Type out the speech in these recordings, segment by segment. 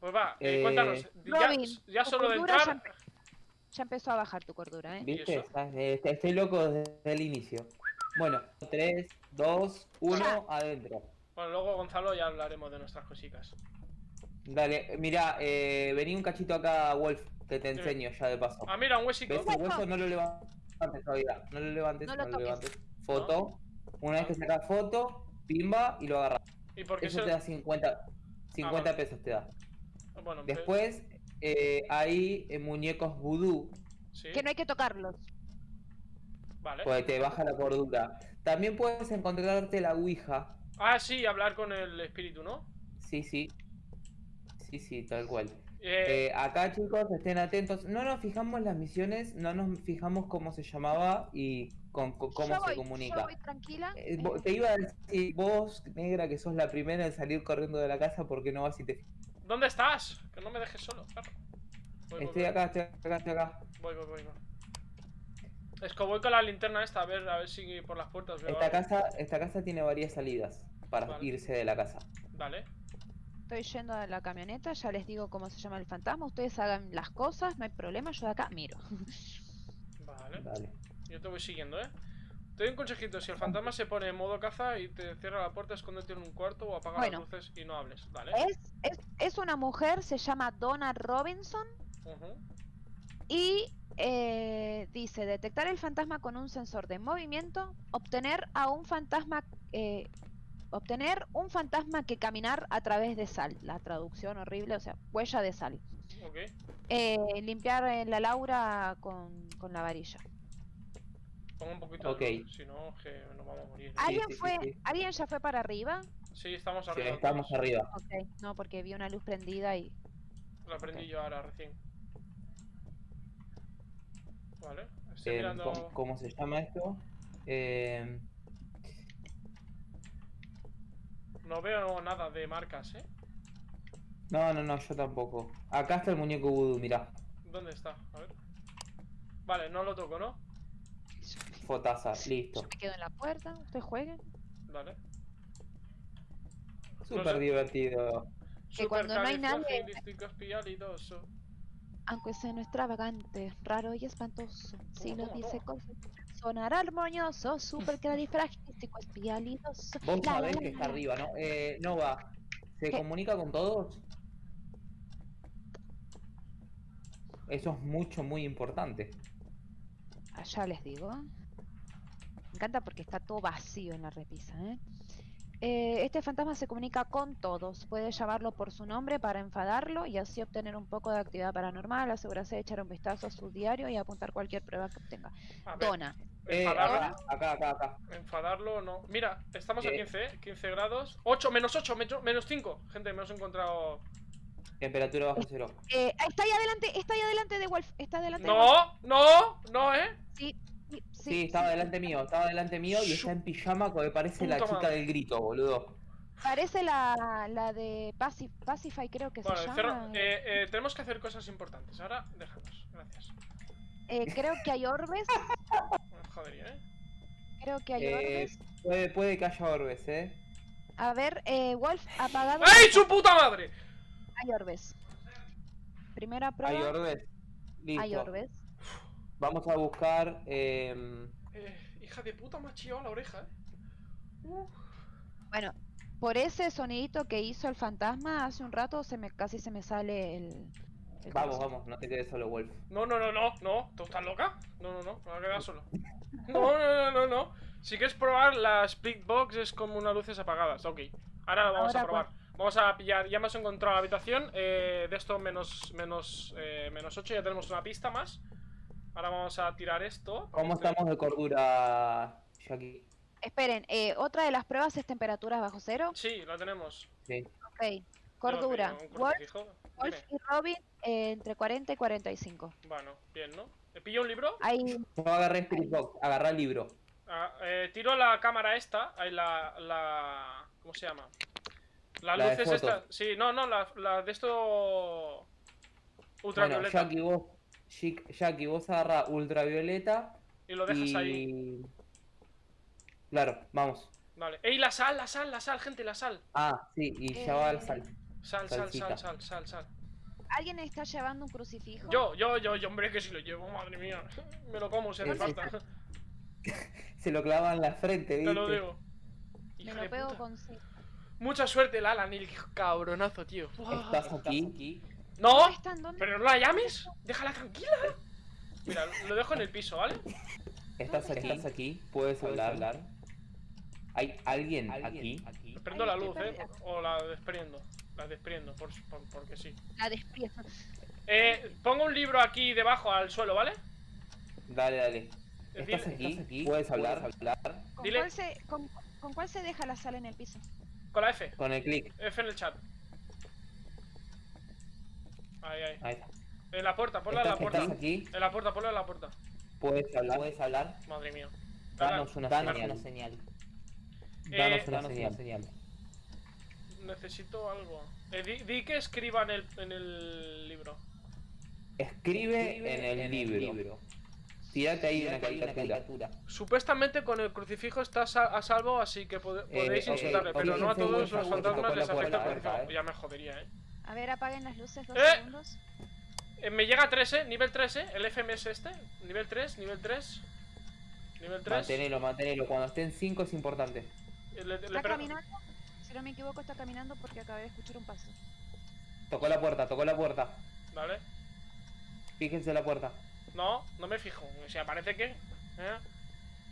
Pues va, eh, Eh, cuéntanos. ya- Robin, ya, solo de ya entrar. empe- Ya empezó a bajar tu cordura, ¿eh? ¿Viste? eh, est- Estoy loco desde el inicio. Bueno, 3, 2, 1, adentro. Bueno, luego Gonzalo ya hablaremos de nuestras cositas. Dale, mira, eh, vení un cachito acá, Wolf, que te enseño ya de paso. Ah, mira, un huesico. ¿Ves el hueso? No lo levantes todavía. No lo levantes, No no lo levantes. Foto. Una vez que sacas foto, pimba y lo agarras. ¿Y por qué Eso se- te da 50, 50 vale. pesos te da. Bueno, pero- Después eh, hay eh, muñecos vudú, Sí, Que no hay que tocarlos. vale. pues te baja la cordura. También puedes encontrarte la ouija. Ah, sí, hablar con el espíritu, ¿no? Sí, sí. Sí, sí, tal cual. Eh, Eh, acá chicos, estén atentos. No nos fijamos las misiones, no nos fijamos cómo se llamaba y con, con- cómo yo se voy, comunica. Yo voy tranquila. Eh, te iba a decir, vos, negra, que sos la primera en salir corriendo de la casa porque no vas y te... ¿Dónde estás? Que no me dejes solo, claro. Voy, voy, Estoy voy. acá, estoy acá, estoy acá. Voy, voy, voy, voy. Es que voy con la linterna esta, a ver, a ver si por las puertas veo Esta algo. casa, esta casa tiene varias salidas para Vale. irse de la casa. Vale. Estoy yendo a la camioneta, ya les digo cómo se llama el fantasma. Ustedes hagan las cosas, no hay problema, yo de acá miro. Vale. Dale. Yo te voy siguiendo, ¿eh? Te doy un consejito, si el fantasma se pone en modo caza y te cierra la puerta, escóndete en un cuarto o apaga Bueno. las luces y no hables, ¿vale? Es, es, es una mujer, se llama Donna Robinson y eh, dice detectar el fantasma con un sensor de movimiento, obtener a un fantasma, eh, obtener un fantasma que caminar a través de sal. La traducción horrible, o sea, huella de sal. Eh, limpiar eh, la Laura con, con la varilla. Pongo un poquito Ok. de luz, si no, que nos vamos a morir. ¿Alguien sí, sí, fue, sí. alguien ya fue para arriba? Sí, estamos Sí, arriba. estamos todos. arriba. Ok, no, porque vi una luz prendida y Lo aprendí Ok. yo ahora recién. Vale. Estoy Eh, mirando. ¿cómo, cómo se llama esto? Eh, No veo nada de marcas, ¿eh? no, no, no, yo tampoco. Acá está el muñeco vudú, mirá. ¿Dónde está? A ver. Vale, no lo toco, ¿no? Fotaza, listo. yo me quedo en la puerta, ustedes jueguen. Vale. Súper divertido. Que cuando no hay nadie-. Aunque sea no extravagante, raro y espantoso, si ¿Cómo, lo cómo, dice con sonará armonioso, supercalifragístico espialidoso. Vos La, sabés la, que está la. arriba, ¿no? Eh, Nova, ¿se ¿Qué? comunica con todos? Eso es mucho, muy importante. Allá les digo. Me encanta porque está todo vacío en la repisa, ¿eh? Eh, este fantasma se comunica con todos. Puede llamarlo por su nombre para enfadarlo y así obtener un poco de actividad paranormal. Asegurarse de echar un vistazo a su diario y apuntar cualquier prueba que obtenga. Ver, Dona. Eh, enfadarlo. acá, acá, acá, acá. Enfadarlo no. Mira, estamos a Eh. 15, ¿eh? 15 grados. 8, menos 8, menos 5. Gente, me hemos encontrado. Temperatura bajo cero. Eh, está ahí adelante, está ahí adelante de Wolf. Está delante de Wolf. No, no, no, ¿eh? Sí, sí, estaba delante mío, estaba delante mío y está en pijama que parece la chica madre. del grito, boludo. Parece la, la de Pacif Pacify, creo que Bueno, se cerro- llama. eh, eh, tenemos que hacer cosas importantes. Ahora, déjanos. Gracias. Eh, creo que hay orbes. Jodería, ¿eh? Creo que hay Eh, orbes. puede, puede que haya orbes, eh. A ver, eh, Wolf, apagado. ¡Ay, su puta madre! Hay orbes. Primera prueba. Hay orbes. Listo. Hay orbes. Vamos a buscar. em, Eh, hija de puta, me ha chillado la oreja, ¿eh? Uf. Bueno, por ese sonidito que hizo el fantasma hace un rato, se me casi se me sale el. el Vamos, corazón. vamos, no te quedes solo, Wolf. No, no, no, no, no. ¿Tú estás loca? No, no, no, me voy a quedar solo. No, no, no, no, no. Si quieres probar, la split box es como unas luces apagadas. Ok. Ahora lo vamos a probar. Vamos a pillar, ya hemos encontrado la habitación. eh, de esto menos, menos, eh, menos 8, ya tenemos una pista más. Ahora vamos a tirar esto. ¿Cómo Este- estamos de cordura, Jackie? Esperen, eh, otra de las pruebas es temperatura bajo cero. Sí, la tenemos. Sí. Ok. Cordura. Wolf, y Robin eh, entre 40 y 45. Bueno, bien, ¿no? ¿Te pillo un libro? Hay. Yo agarré Spirit Box, agarré el libro. Ah, eh, tiro la cámara esta, ahí la, la... ¿Cómo se llama? Las La luces estas... Sí, no, no, la, la de esto... Bueno, Ultravioleta. Jackie, vos, Jackie, vos agarra ultravioleta y lo dejas y... ahí. Claro, vamos. Vale. ¡Ey, la sal, la sal, la sal, gente, la sal! Ah, sí, y ya va la Eh, sal. Sal, sal, sal, sal, sal, sal. ¿Alguien está llevando un crucifijo? Yo, yo, yo, yo, hombre, que si lo llevo, madre mía. Me lo como Sí, sí. falta. Se lo clava en la frente, ¿viste? Te lo digo. Me Hija lo de pego puta. con C. Mucha suerte, el Alan, el cabronazo, tío. Estás aquí. No, pero no la llames. Déjala tranquila. Mira, lo dejo en el piso, ¿vale? Estás aquí. Estás aquí. Puedes hablar. ¿Hay alguien aquí? Prendo la luz, ¿eh? O la desprendo. La desprendo, por, por- porque sí. La despierta. Eh, pongo un libro aquí debajo al suelo, ¿vale? Dale, dale. Dile- ¿Estás aquí? ¿Puedes hablar? hablar? ¿Con, Dile- cuál se, con, con cuál se deja la sal en el piso? Con la F. Con el clic. F en el chat. Ahí, ahí. Ahí está. En la puerta, ponla en la ¿Estás, puerta. estás aquí? En la puerta, ponla en la puerta. ¿Puedes hablar? ¿Puedes hablar? Madre mía. Danos una Danos señal. una señal. Eh, Danos una señal. Necesito algo. Eh, di, di que escriba en el, en el libro. Escribe en el libro. Tírate ahí una caricatura. Supuestamente con el crucifijo estás a, a salvo, así que pode- Eh, podéis insultarle, pero no a todos los fantasmas les afecta el crucifijo. eh. Ya me jodería, eh. A ver, apaguen las luces dos ¡Eh! segundos. Eh, Me llega 3, eh. Nivel 3, eh. El FMS este. Nivel 3, nivel 3. Nivel 3. Mantenelo, mantenelo. Cuando estén 5 es importante. Le, le Está caminando. Si no me equivoco, está caminando porque acabé de escuchar un paso. Tocó la puerta, tocó la puerta. Vale. Fíjense la puerta. No, no me fijo. O sea, parece que. ¿eh?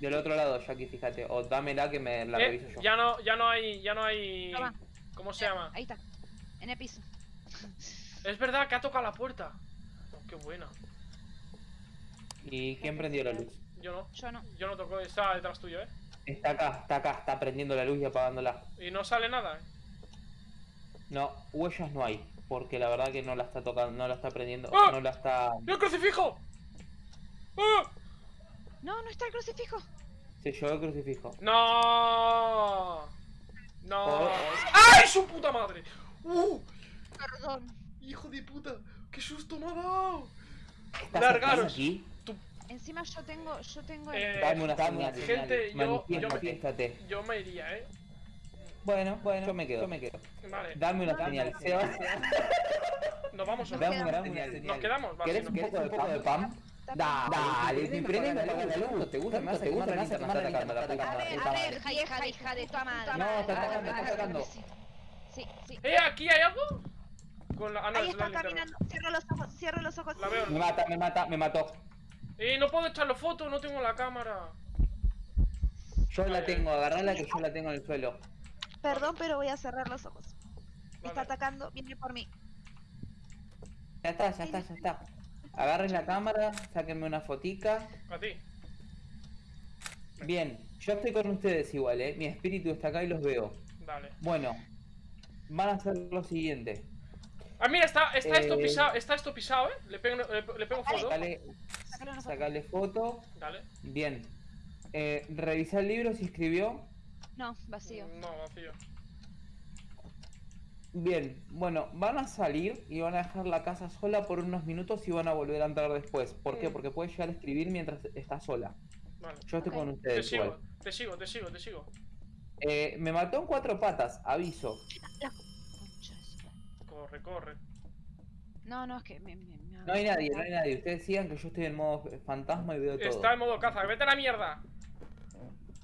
Del otro lado, Jackie, fíjate. O dámela que me la Eh, reviso yo. ya no, ya no hay. Ya no hay. Toma. ¿Cómo se llama? Ahí está. En el piso. Es verdad que ha tocado la puerta. Oh, qué buena. ¿Y quién prendió la luz? Yo no. Yo no. Yo no toco. Está detrás tuyo, eh. Está acá, está acá, está prendiendo la luz y apagándola. Y no sale nada, eh. No, huellas no hay. Porque la verdad que no la está tocando, no la está prendiendo, ¡Ah! no la está. ¡Y el crucifijo! ¡Ah! No, no está el crucifijo. Se llevó el crucifijo. ¡No! ¡No! Oh, ¡Ay, su puta madre! ¡Uh! Perdón. ¡Hijo de puta! ¡Qué susto me ha dado! ¿Estás Largaros. aquí? Encima yo tengo, yo tengo el... Eh, Dame una señal. gente, yo- yo me-. Yo me iría, ¿eh? Bueno, bueno, yo me quedo, yo me quedo. Vale. Dame una señal. Seba, Nos vamos no? dame una dame una señal. Nos quedamos, vale. ¿Querés un poco de pan? de pan? Está Dale, mi prende me apaga la luz. ¿Te gusta? Me hace gusta, me hace está atacando A ver, a ver, vieja hija de tu madre. No, está atacando, está atacando. Sí. sí. ¡Eh, aquí hay algo! Con la... Ah, no, Ahí es la está caminando. Cierro los ojos, cierro los ojos. La veo. Me mata, me mata, me mató. ¡Eh, no puedo echarle foto! No tengo la cámara. Yo la tengo, agarrala que yo la tengo en el suelo. Perdón, pero voy a cerrar los ojos. Me Vale. está atacando, viene por mí. Ya está, ya está, ya está. Agarren la cámara, sáquenme una fotica. A ti. Bien, yo estoy con ustedes igual, eh. Mi espíritu está acá y los veo. Dale. Bueno, van a hacer lo siguiente. Ah, mira, está, está esto Eh, pisado, está esto pisado, ¿eh? Le pego, le, le pego foto. Sacale, foto. sacale foto. Dale. Bien. Eh, revisa el libro si escribió. No, vacío. No, vacío. Bien, bueno, van a salir y van a dejar la casa sola por unos minutos y van a volver a entrar después. ¿Por qué? Porque puede llegar a escribir mientras está sola. Vale. Yo estoy con Te ustedes sigo, igual. te sigo, te sigo, te sigo. Eh, me mató en cuatro patas, aviso. Corre, corre. No, no, es que me, me- me- No hay nadie, no hay nadie. Ustedes sigan que yo estoy en modo fantasma y veo todo. Está en modo caza. ¡Vete a la mierda!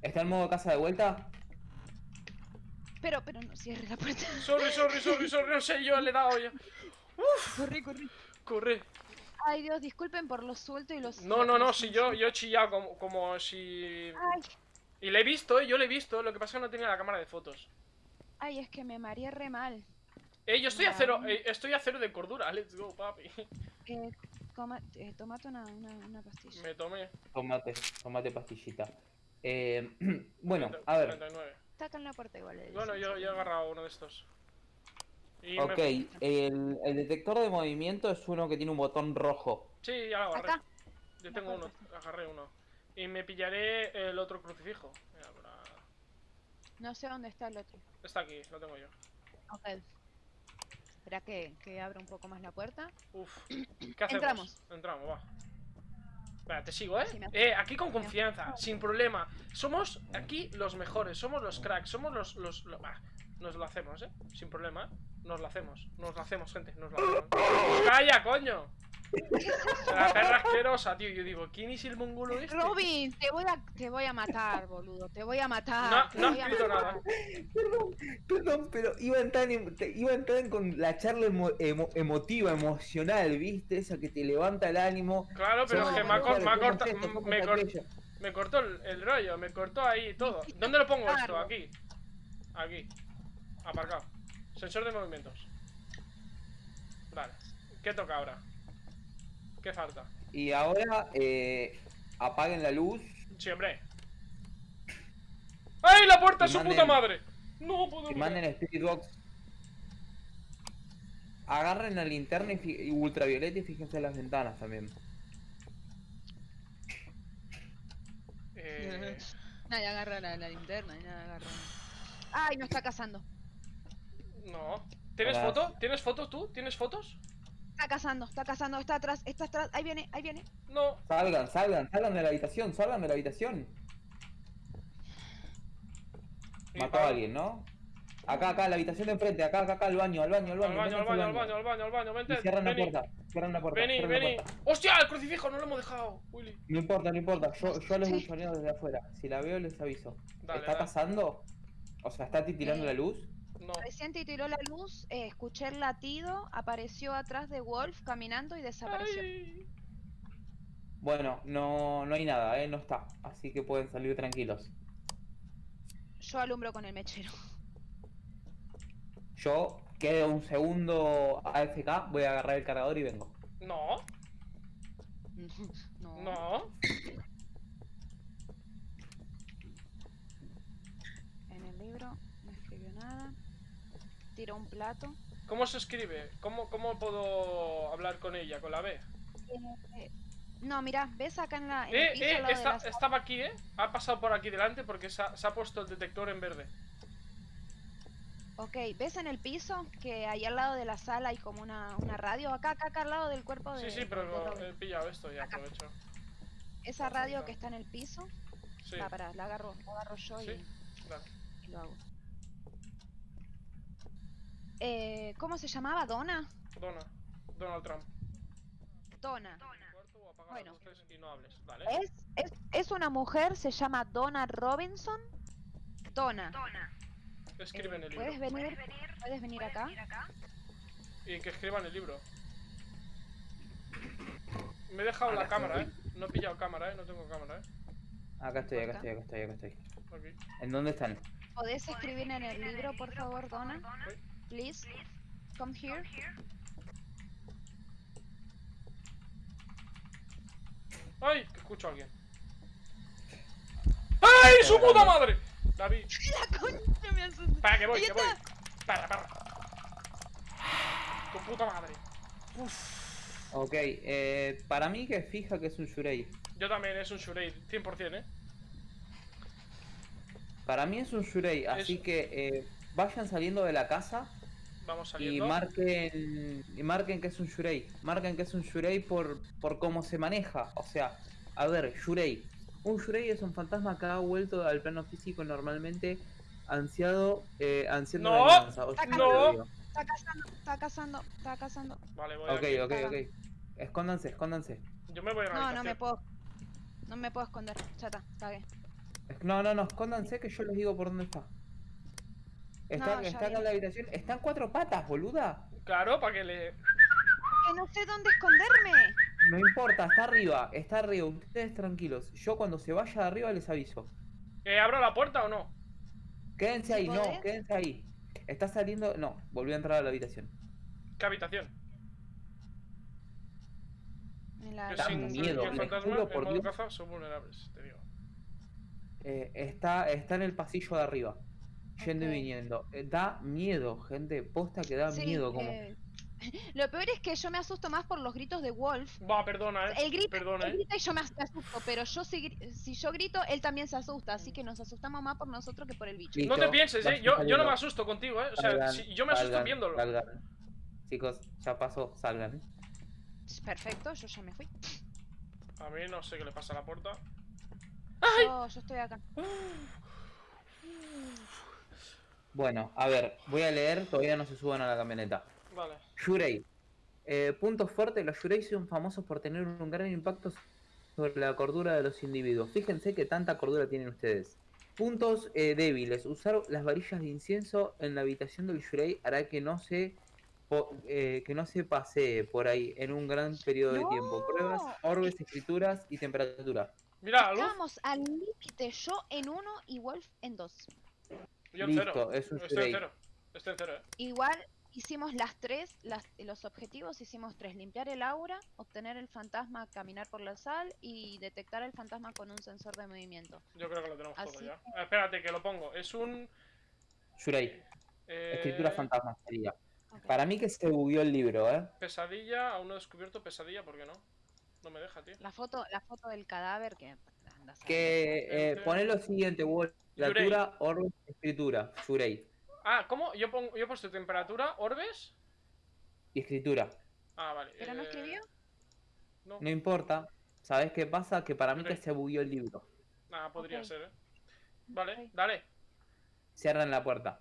¿Está en modo casa de vuelta? Pero, pero no cierre la puerta. Sorry, sorry, sorry, sorry. No sé, yo le he dado ya. Corrí, corrí. Corre. Ay, Dios, disculpen por lo suelto y los. No, no, no, si yo, yo he chillado como, como si... Ay, Y le he visto, eh, yo le he visto. Lo que pasa es que no tenía la cámara de fotos. ay, es que me mareé re mal. Eh, yo estoy a cero, eh, estoy a cero de cordura. Let's go, papi. Eh, coma, eh, tomate una, una, una pastilla. Me tomé. Tomate, tomate pastillita. Eh, bueno, a ver. 39. Está acá en la puerta igual. eh, Bueno, yo, he agarrado uno de estos. Y Ok, me- el, el detector de movimiento es uno que tiene un botón rojo. Sí, ya lo agarré. Acá. Yo tengo uno, agarré uno. Y me pillaré el otro crucifijo. Mira. No sé dónde está el otro. Está aquí, lo tengo yo. Ok. Espera que, que abra un poco más la puerta. Uf. ¿Qué hacemos? Entramos. Entramos, va. Venga, te sigo, ¿eh? Sí, me- Eh, aquí con confianza, sin problema. Somos aquí los mejores, somos los cracks, somos los... los, lo- bah, nos lo hacemos, ¿eh? Sin problema, ¿eh? Nos la hacemos, nos la hacemos, gente, nos la hacemos. ¡Pues ¡Calla, coño! La perra asquerosa, tío. Yo digo, ¿quién es el mongolo este? Robin, te voy a, te voy a matar, boludo. Te voy a matar. No, no has escrito matar. nada. Perdón, perdón, pero iban tan, te- iban tan con la charla emo- emo- emotiva, emocional, ¿viste? Esa que te levanta el ánimo. Claro, pero es que me ha, cor- me somos Me, cor- aquello. me cortó el, el rollo, me cortó ahí todo. ¿Dónde lo pongo esto? Aquí. Aquí. Aparcado. Sensor de movimientos. Vale. ¿Qué toca ahora? ¿Qué falta? Y ahora eh, apaguen la luz. Sí, hombre. ¡Ay, la puerta es su manden- puta madre! No puedo Y manden Spirit Box. Agarren la linterna y, ultravioleta y fíjense en las ventanas también. Eh, Nadie agarra la, la linterna, nadie agarra. Ay, no está cazando. no. ¿Tienes Hola. foto? ¿Tienes foto tú? ¿Tienes fotos? Está cazando, está cazando, está atrás, está atrás. Ahí viene, ahí viene. No. Salgan, salgan, salgan de la habitación, salgan de la habitación. Mató a alguien, ¿no? Acá, acá, la habitación de enfrente, acá, acá, acá, al baño, al baño, al Al baño. baño, al baño, al baño, al baño, al baño, vente. cierran la puerta, cierran la puerta. vení, vení. ¡Hostia! El crucifijo no lo hemos dejado, Willy. No importa, no importa, yo, yo les Sí. buchoneo desde afuera. Si la veo les aviso. Dale, ¿Está dale. pasando? O sea, ¿está titilando Eh, la luz? No. Recién tiró la luz, eh, escuché el latido, apareció atrás de Wolf caminando y desapareció. Ay. Bueno, no, no hay nada, ¿eh? No está. Así que pueden salir tranquilos. Yo alumbro con el mechero. Yo quedo un segundo AFK, voy a agarrar el cargador y vengo. No, no. no. En el libro no escribió nada. Tiró un plato. ¿Cómo se escribe? ¿Cómo, ¿Cómo puedo hablar con ella? ¿Con la B? Eh, no, mira, ves acá en la. En Eh, el piso eh, lado está- la estaba aquí, ¿eh? Ha pasado por aquí delante porque se ha, se ha puesto el detector en verde. Ok, ¿ves en el piso que ahí al lado de la sala hay como una, una radio? Acá, acá, acá al lado del cuerpo de. Sí, sí, pero de lo- he pillado esto y Acá. aprovecho. Esa radio que está en el piso. Sí, Va, pará, la agarro, la agarro yo Sí. y, dale. y lo hago. Eh, ¿Cómo se llamaba? ¿Donna? Dona. Donald Trump. Apaga Bueno. las luces y no hables, ¿vale? Es, es, es una mujer, se llama Donna Robinson. Donna. Escribe en el libro. ¿Puedes venir? ¿Puedes venir acá? Y que escriba en el libro. Me he dejado la Acá cámara, ¿eh? No he pillado cámara, ¿eh? No tengo cámara, ¿eh? Acá estoy, acá Acá. estoy, acá estoy, acá estoy. ¿En dónde están? ¿Podés escribir en el libro, por favor, Donna? Please. Come here. ¡Ay! Que escucho a alguien. ¡Ay! ¡Su puta madre! La vi. La concha me asusté. Para que voy, que voy. Para, para. Tu puta madre. Ok, eh, para mí que fija que es un Shurei. Yo también es un Shurei, 100%, ¿eh? Para mí es un Shurei, así Es- que eh, vayan saliendo de la casa Vamos y marquen, y marquen que es un Shurei. Marquen que es un Shurei por, por cómo se maneja. O sea, a ver, Shurei. Un Shurei es un fantasma que ha vuelto al plano físico normalmente ansiado, eh, ansiando No, venganza. O sea, no. Está cazando, está cazando, está cazando. Vale, voy Ok, aquí. ok, ok. Escóndanse, escóndanse. Yo me voy a la No, no me puedo. No me puedo esconder. Ya está, cagué. No, no, no, escóndanse que yo les digo por dónde está. Está, No, en la habitación. Está en cuatro patas, boluda. Claro, para que le. Que no sé dónde esconderme. No importa, está arriba, está arriba. Ustedes tranquilos. Yo cuando se vaya de arriba les aviso. ¿Que abro la puerta o no? Quédense ¿Sí ahí, no, quédense ahí. Está saliendo. No, volvió a entrar a la habitación. ¿Qué habitación? La sin miedo, que el me fantasma juro en por modo Dios. caza son vulnerables, te digo. Eh, está, está en el pasillo de arriba. Yendo y viniendo. Eh, da miedo, gente. Posta que da Sí, miedo. Como... eh, Lo peor es que yo me asusto más por los gritos de Wolf. Va, perdona, eh. Él grita, Perdona, él eh. grita y yo me as- me asusto, pero yo si, gri- si yo grito, él también se asusta, así que nos asustamos más por nosotros que por el bicho. Listo, No te pienses, eh. Yo, yo no me asusto contigo, eh. O sea, Salgan, si- yo me asusto salgan, viéndolo. salgan. Chicos, ya pasó, salgan. Perfecto, yo ya me fui. A mí no sé qué le pasa a la puerta. Yo, yo estoy acá. Bueno, a ver, voy a leer, todavía no se suban a la camioneta. Vale. Shurei. Eh, puntos fuertes, los Shurei son famosos por tener un gran impacto sobre la cordura de los individuos. Fíjense que tanta cordura tienen ustedes. Puntos eh, débiles. Usar las varillas de incienso en la habitación del Shurei hará que no se po- eh, que no se pasee por ahí en un gran periodo de tiempo. Pruebas, orbes, escrituras y temperatura. Luz. Estábamos al límite, yo en uno y Wolf en dos. Yo en Listo, cero. es un Estoy en cero. Estoy en cero, eh. Igual hicimos las tres, las, los objetivos hicimos tres, limpiar el aura, obtener el fantasma, caminar por la sal y detectar el fantasma con un sensor de movimiento. Yo creo que lo tenemos todo ya. Espérate, que lo pongo. Es un. Shurei. eh, Escritura fantasma sería. Para mí que se bugueó el libro, ¿eh? Pesadilla, aún no he descubierto pesadilla, ¿por qué no? No me deja, tío. La foto, la foto del cadáver que. Que eh, poné lo siguiente, Wall. Yurei. Literatura, orbe, escritura. Shurei. Ah, ¿cómo? Yo, pongo, yo he puesto temperatura, orbes. Y escritura. Ah, vale. ¿Pero no eh, escribió? No. No importa. ¿Sabes qué pasa? Que para mí que se bugueó el libro. Ah, podría ser, eh. Vale, dale. Cierran la puerta.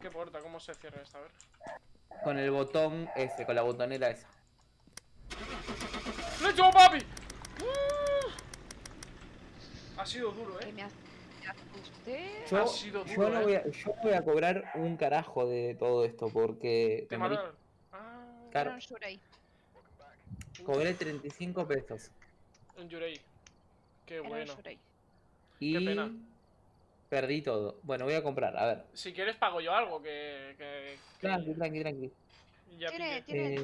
¿Qué puerta? ¿Cómo se cierra esta? A ver. Con el botón ese, con la botonera esa. ¡Let's go, papi! Ha sido duro, eh. me, as- me asusté. Yo, Ha sido yo duro, no eh. voy a, yo voy a cobrar un carajo de todo esto porque Te mataron. Ah, Claro. Cobré 35 pesos. un Yurei. Qué Era bueno. Shurei. Y pena. perdí todo. Bueno, voy a comprar, a ver. Si quieres pago yo algo, que... que, que Tranqui, tranqui, tranqui. ya Tiene, tiene Eh,